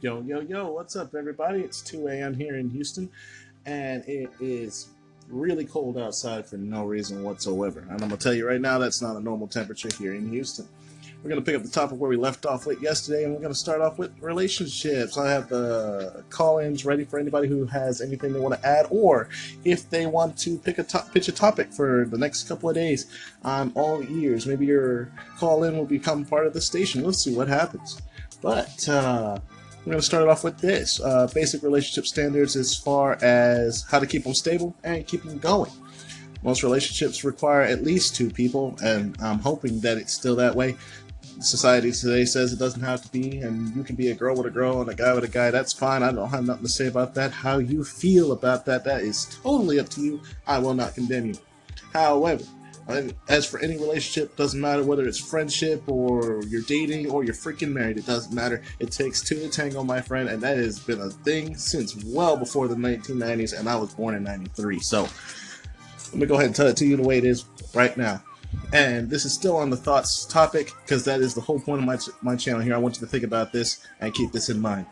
Yo, yo, yo, what's up, everybody? It's 2 a.m. here in Houston, and it is really cold outside for no reason whatsoever. And I'm going to tell you right now, that's not a normal temperature here in Houston. We're going to pick up the topic where we left off with yesterday, and we're going to start off with relationships. I have the call-ins ready for anybody who has anything they want to add, or if they want to pick a top, pitch a topic for the next couple of days. I'm all ears. Maybe your call-in will become part of the station. Let's see what happens. But uh, we're going to start it off with this uh, basic relationship standards as far as how to keep them stable and keep them going. Most relationships require at least two people, and I'm hoping that it's still that way. Society today says it doesn't have to be, and you can be a girl with a girl and a guy with a guy. That's fine. I don't have nothing to say about that. How you feel about that, that is totally up to you. I will not condemn you. However, as for any relationship, doesn't matter whether it's friendship or you're dating or you're freaking married. It doesn't matter. It takes two to tango, my friend, and that has been a thing since well before the 1990s, and I was born in 93. So let me go ahead and tell it to you the way it is right now. And this is still on the thoughts topic because that is the whole point of my, my channel here. I want you to think about this and keep this in mind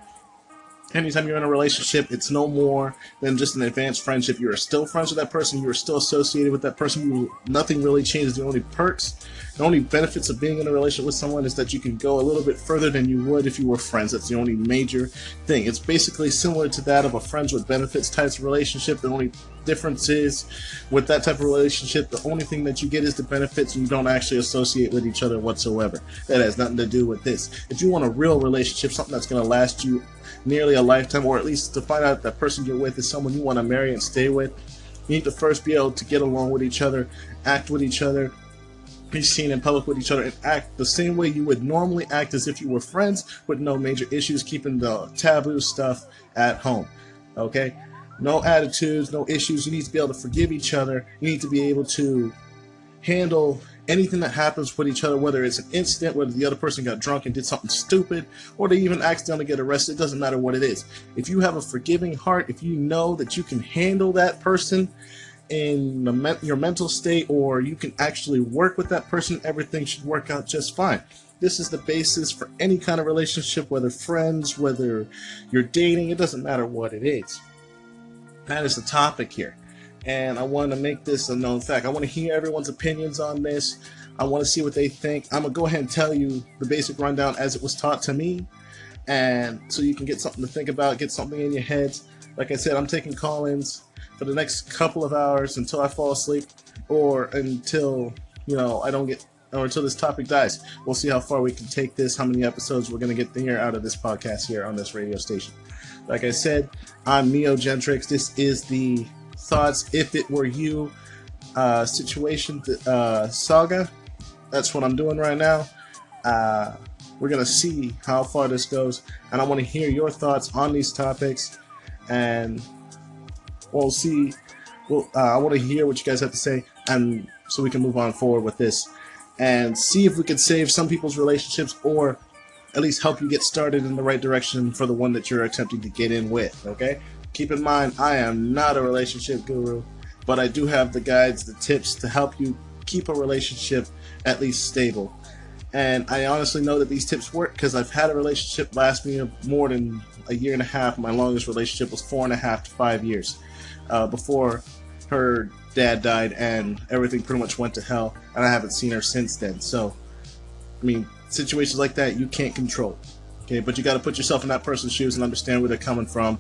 anytime you're in a relationship, it's no more than just an advanced friendship. You are still friends with that person. You are still associated with that person. You, nothing really changes. The only perks, the only benefits of being in a relationship with someone is that you can go a little bit further than you would if you were friends. That's the only major thing. It's basically similar to that of a friends with benefits type of relationship. The only difference is with that type of relationship, the only thing that you get is the benefits and you don't actually associate with each other whatsoever. That has nothing to do with this. If you want a real relationship, something that's going to last you nearly a lifetime, or at least to find out that person you're with is someone you want to marry and stay with, you need to first be able to get along with each other, act with each other, be seen in public with each other, and act the same way you would normally act as if you were friends with no major issues, keeping the taboo stuff at home. Okay? No attitudes, no issues. You need to be able to forgive each other. You need to be able to handle anything that happens with each other, whether it's an incident, whether the other person got drunk and did something stupid, or they even accidentally get arrested, it doesn't matter what it is. If you have a forgiving heart, if you know that you can handle that person in the, your mental state, or you can actually work with that person, everything should work out just fine. This is the basis for any kind of relationship, whether friends, whether you're dating, it doesn't matter what it is. That is the topic here and I want to make this a known fact. I want to hear everyone's opinions on this. I want to see what they think. I'm going to go ahead and tell you the basic rundown as it was taught to me, and so you can get something to think about, get something in your heads. Like I said, I'm taking call-ins for the next couple of hours until I fall asleep or until, you know, I don't get or until this topic dies. We'll see how far we can take this, how many episodes we're going to get here out of this podcast here on this radio station. Like I said, I'm Neo Gentrix. This is the thoughts if it were you uh, situation uh, saga. That's what I'm doing right now. Uh, we're gonna see how far this goes, and I want to hear your thoughts on these topics, and we'll see. Well, uh, I want to hear what you guys have to say, and so we can move on forward with this, and see if we can save some people's relationships, or at least help you get started in the right direction for the one that you're attempting to get in with. Okay. Keep in mind, I am not a relationship guru, but I do have the guides, the tips to help you keep a relationship at least stable. And I honestly know that these tips work because I've had a relationship last me more than a year and a half. My longest relationship was four and a half to five years uh, before her dad died and everything pretty much went to hell. And I haven't seen her since then. So, I mean, situations like that you can't control. Okay, but you got to put yourself in that person's shoes and understand where they're coming from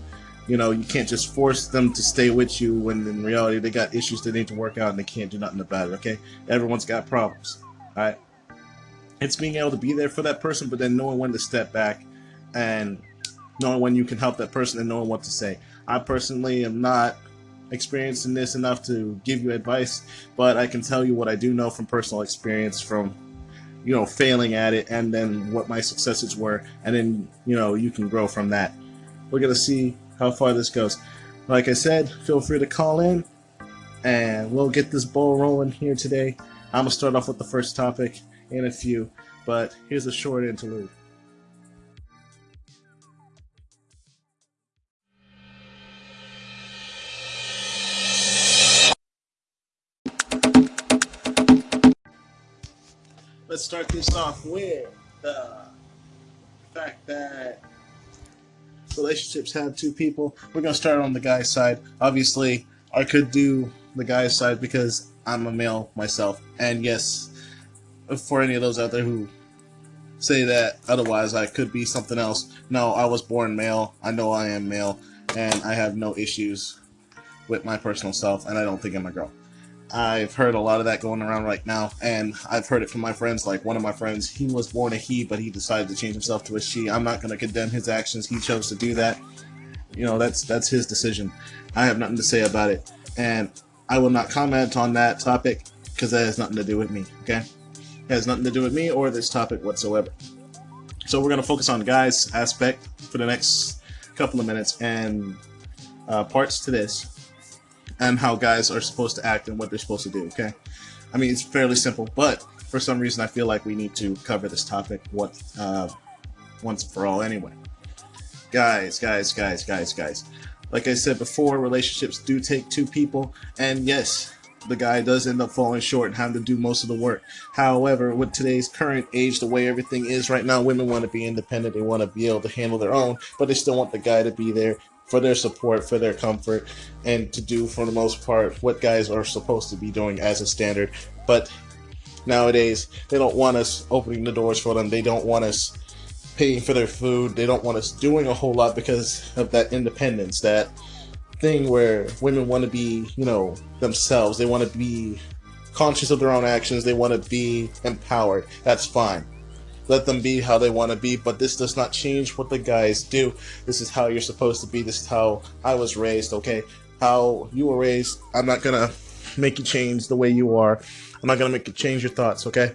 you know, you can't just force them to stay with you when in reality they got issues they need to work out and they can't do nothing about it, okay? Everyone's got problems, alright? It's being able to be there for that person, but then knowing when to step back and knowing when you can help that person and knowing what to say. I personally am not experienced in this enough to give you advice, but I can tell you what I do know from personal experience from you know failing at it and then what my successes were and then you know you can grow from that. We're going to see how far this goes. Like I said, feel free to call in and we'll get this ball rolling here today. I'm going to start off with the first topic in a few, but here's a short interlude. Let's start this off with uh, the fact that relationships have two people. We're gonna start on the guy's side. Obviously, I could do the guy's side because I'm a male myself, and yes, for any of those out there who say that otherwise I could be something else. No, I was born male. I know I am male, and I have no issues with my personal self, and I don't think I'm a girl. I've heard a lot of that going around right now, and I've heard it from my friends. Like one of my friends, he was born a he, but he decided to change himself to a she. I'm not going to condemn his actions. He chose to do that. You know, that's that's his decision. I have nothing to say about it, and I will not comment on that topic because that has nothing to do with me. Okay, it has nothing to do with me or this topic whatsoever. So we're going to focus on guys aspect for the next couple of minutes and uh, parts to this and how guys are supposed to act and what they're supposed to do, okay? I mean, it's fairly simple, but for some reason I feel like we need to cover this topic what uh, once for all anyway. Guys, guys, guys, guys, guys. Like I said before, relationships do take two people, and yes, the guy does end up falling short and having to do most of the work. However, with today's current age, the way everything is right now, women want to be independent. They want to be able to handle their own, but they still want the guy to be there for their support, for their comfort, and to do, for the most part, what guys are supposed to be doing as a standard. But nowadays, they don't want us opening the doors for them. They don't want us paying for their food. They don't want us doing a whole lot because of that independence, that thing where women want to be, you know, themselves. They want to be conscious of their own actions. They want to be empowered. That's fine let them be how they want to be, but this does not change what the guys do. This is how you're supposed to be. This is how I was raised, okay? How you were raised, I'm not gonna make you change the way you are. I'm not gonna make you change your thoughts, okay?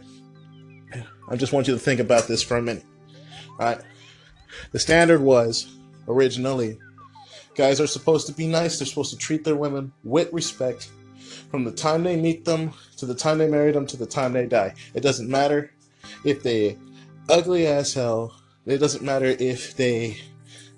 I just want you to think about this for a minute. Alright? The standard was originally guys are supposed to be nice, they're supposed to treat their women with respect from the time they meet them to the time they marry them to the time they die. It doesn't matter if they ugly as hell. It doesn't matter if they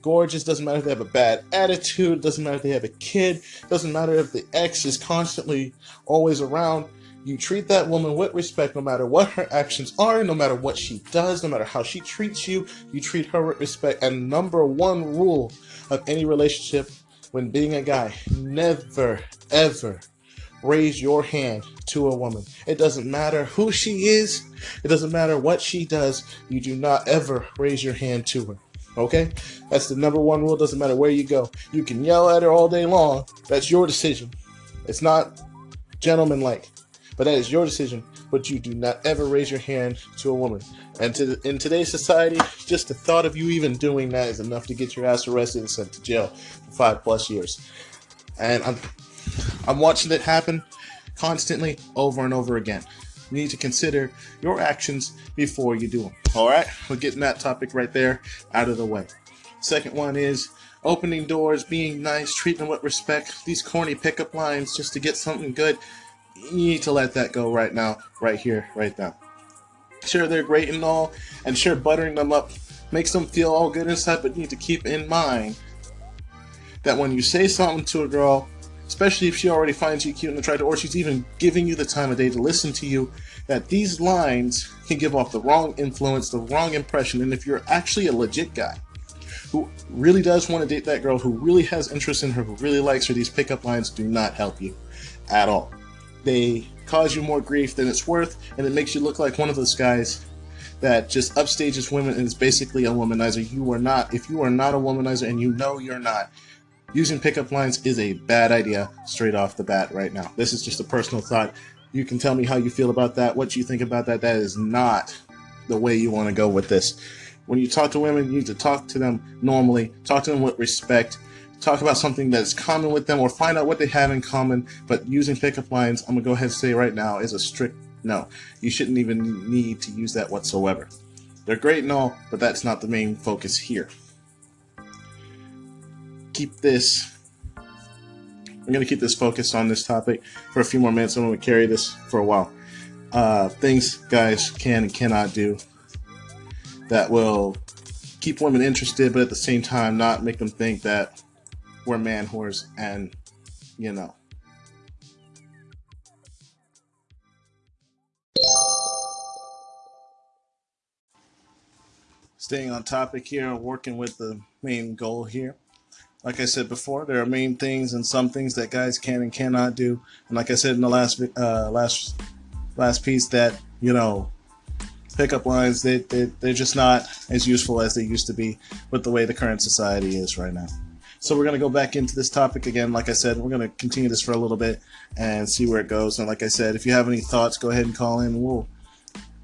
gorgeous, doesn't matter if they have a bad attitude, doesn't matter if they have a kid, doesn't matter if the ex is constantly always around. You treat that woman with respect no matter what her actions are, no matter what she does, no matter how she treats you, you treat her with respect. And number one rule of any relationship when being a guy, never, ever raise your hand to a woman. It doesn't matter who she is, it doesn't matter what she does, you do not ever raise your hand to her. Okay? That's the number one rule. Doesn't matter where you go. You can yell at her all day long. That's your decision. It's not gentlemanlike, but that is your decision. But you do not ever raise your hand to a woman. And to, in today's society, just the thought of you even doing that is enough to get your ass arrested and sent to jail for five plus years. And I'm I'm watching it happen constantly over and over again. You need to consider your actions before you do them. All right, we're getting that topic right there out of the way. Second one is opening doors, being nice, treating them with respect. These corny pickup lines just to get something good. You need to let that go right now, right here, right now. Sure, they're great and all, and sure, buttering them up makes them feel all good inside, but you need to keep in mind that when you say something to a girl especially if she already finds you cute and attractive, or she's even giving you the time of day to listen to you, that these lines can give off the wrong influence, the wrong impression. And if you're actually a legit guy who really does want to date that girl, who really has interest in her, who really likes her, these pickup lines do not help you at all. They cause you more grief than it's worth, and it makes you look like one of those guys that just upstages women and is basically a womanizer. You are not. If you are not a womanizer and you know you're not, using pickup lines is a bad idea straight off the bat right now. This is just a personal thought. You can tell me how you feel about that, what you think about that. That is not the way you want to go with this. When you talk to women, you need to talk to them normally, talk to them with respect, talk about something that's common with them, or find out what they have in common. But using pickup lines, I'm going to go ahead and say right now, is a strict no. You shouldn't even need to use that whatsoever. They're great and all, but that's not the main focus here keep this I'm going to keep this focused on this topic for a few more minutes. I'm going to carry this for a while. Uh, things guys can and cannot do that will keep women interested, but at the same time not make them think that we're man whores and, you know. staying on topic here, working with the main goal here. Like I said before, there are main things and some things that guys can and cannot do. And like I said in the last uh, last last piece, that you know, pickup lines they, they they're just not as useful as they used to be with the way the current society is right now. So we're going to go back into this topic again. Like I said, we're going to continue this for a little bit and see where it goes. And like I said, if you have any thoughts, go ahead and call in. We'll,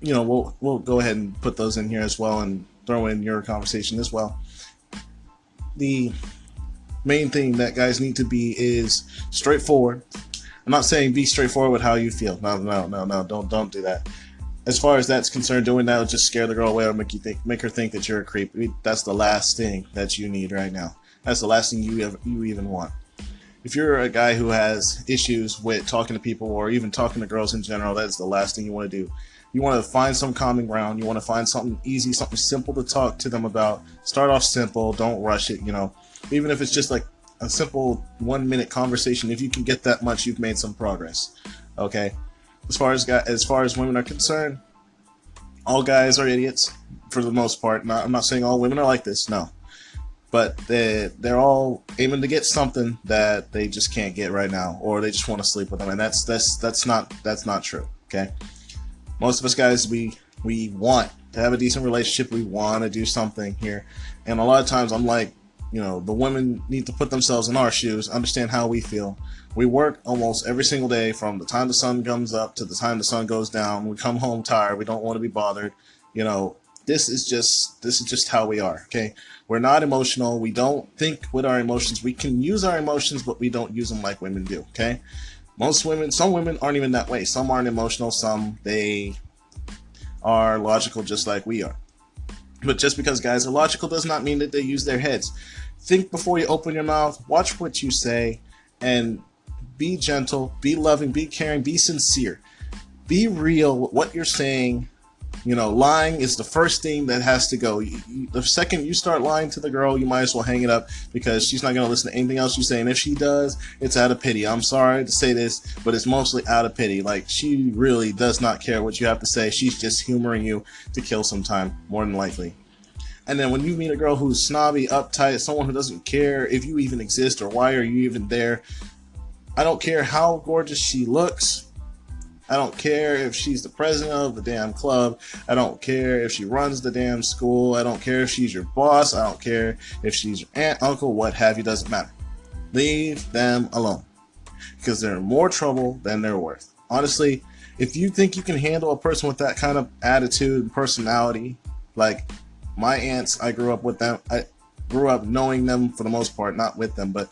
you know, we'll we'll go ahead and put those in here as well and throw in your conversation as well. The main thing that guys need to be is straightforward. I'm not saying be straightforward with how you feel. No, no, no, no. Don't don't do that. As far as that's concerned, doing that will just scare the girl away or make you think, make her think that you're a creep. That's the last thing that you need right now. That's the last thing you ever, you even want. If you're a guy who has issues with talking to people or even talking to girls in general, that's the last thing you want to do. You want to find some common ground. You want to find something easy, something simple to talk to them about. Start off simple. Don't rush it. You know, even if it's just like a simple one minute conversation. If you can get that much, you've made some progress. Okay. As far as guys, as far as women are concerned, all guys are idiots for the most part. Not, I'm not saying all women are like this. No, but they they're all aiming to get something that they just can't get right now, or they just want to sleep with them, and that's that's that's not that's not true. Okay, most of us guys we we want to have a decent relationship, we want to do something here, and a lot of times I'm like, you know, the women need to put themselves in our shoes, understand how we feel. We work almost every single day from the time the sun comes up to the time the sun goes down. We come home tired. We don't want to be bothered. You know, this is just this is just how we are okay? We're not emotional. We don't think with our emotions. We can use our emotions but we don't use them like women do okay? Most women some women aren't even that way. Some aren't emotional. Some they are logical just like we are. But just because guys are logical does not mean that they use their heads. Think before you open your mouth. Watch what you say and be gentle. Be loving. Be caring. Be sincere. Be real what you're saying you know, lying is the first thing that has to go. The second you start lying to the girl, you might as well hang it up because she's not going to listen to anything else you say. And if she does, it's out of pity. I'm sorry to say this, but it's mostly out of pity. Like, she really does not care what you have to say. She's just humoring you to kill some time, more than likely. And then when you meet a girl who's snobby, uptight, someone who doesn't care if you even exist or why are you even there, I don't care how gorgeous she looks I don't care if she's the president of the damn club. I don't care if she runs the damn school. I don't care if she's your boss. I don't care if she's your aunt, uncle, what have you, doesn't matter. Leave them alone because they're more trouble than they're worth. Honestly, if you think you can handle a person with that kind of attitude and personality, like my aunts, I grew up with them. I grew up knowing them for the most part, not with them, but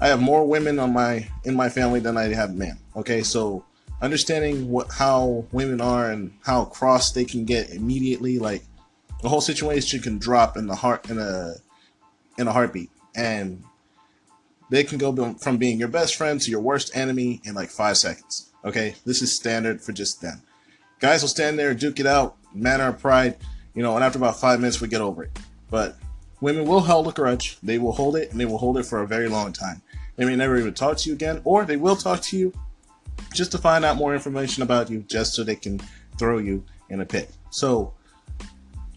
I have more women on my in my family than I have men. Okay, so understanding what how women are and how cross they can get immediately like the whole situation can drop in the heart in a in a heartbeat. And they can go from being your best friend to your worst enemy in like five seconds okay? This is standard for just them. Guys will stand there duke it out manner of pride you know and after about five minutes we get over it. But women will hold a grudge. They will hold it and they will hold it for a very long time. They may never even talk to you again or they will talk to you just to find out more information about you, just so they can throw you in a pit. So,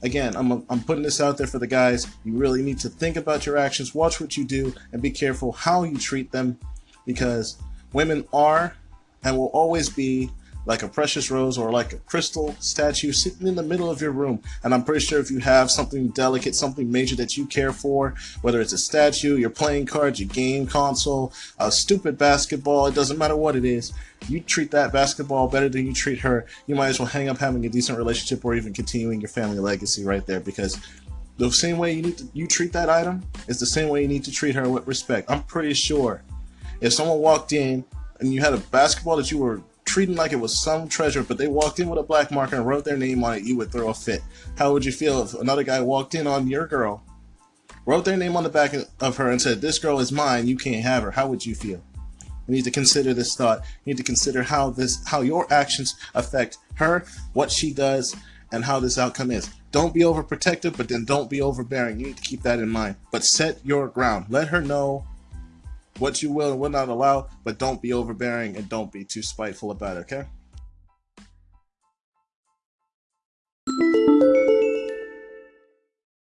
again, I'm, I'm putting this out there for the guys. You really need to think about your actions, watch what you do, and be careful how you treat them because women are and will always be like a precious rose or like a crystal statue sitting in the middle of your room. And I'm pretty sure if you have something delicate, something major that you care for, whether it's a statue, your playing cards, your game console, a stupid basketball, it doesn't matter what it is, you treat that basketball better than you treat her, you might as well hang up having a decent relationship or even continuing your family legacy right there because the same way you need to you treat that item is the same way you need to treat her with respect. I'm pretty sure if someone walked in and you had a basketball that you were treating like it was some treasure, but they walked in with a black marker and wrote their name on it, you would throw a fit. How would you feel if another guy walked in on your girl, wrote their name on the back of her and said, this girl is mine, you can't have her? How would you feel? You need to consider this thought. You need to consider how this, how your actions affect her, what she does, and how this outcome is. Don't be overprotective, but then don't be overbearing. You need to keep that in mind. But set your ground. Let her know what you will and will not allow, but don't be overbearing and don't be too spiteful about it, okay?